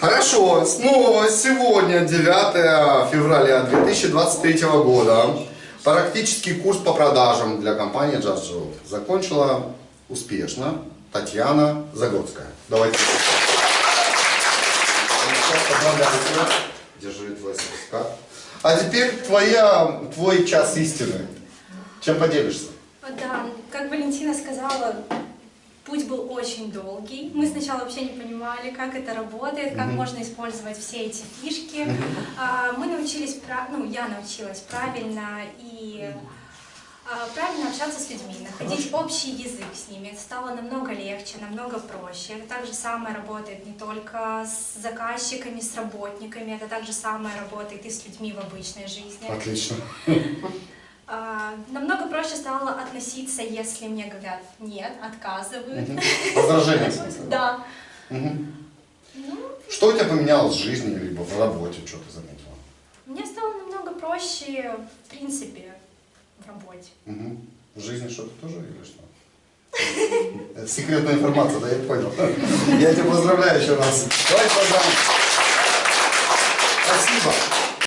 Хорошо, снова сегодня 9 февраля 2023 года. Практический курс по продажам для компании Just Job закончила успешно Татьяна Загорская. Давайте. Держи твой сертификат. А теперь твоя, твой час истины. Чем поделишься? Да, как Валентина сказала, путь был очень долгий. Мы сначала вообще не понимали, как это работает, как можно использовать все эти фишки. А, Мы научились, ну, я научилась правильно и а, правильно общаться с людьми, находить общий язык с ними. Это стало намного легче, намного проще. Это так же самое работает не только с заказчиками, с работниками, это так же самое работает и с людьми в обычной жизни. Отлично. А, намного проще стало относиться, если мне говорят нет, отказывают. Возражения. в смысле? Да. Ну, Что у тебя поменялось в жизни, либо в работе, что ты заметила? мне стало намного проще, в принципе, в работе. В жизни что-то тоже или что? Это секретная информация, да, я понял. Я тебя поздравляю еще раз. Давай поздравим. Спасибо.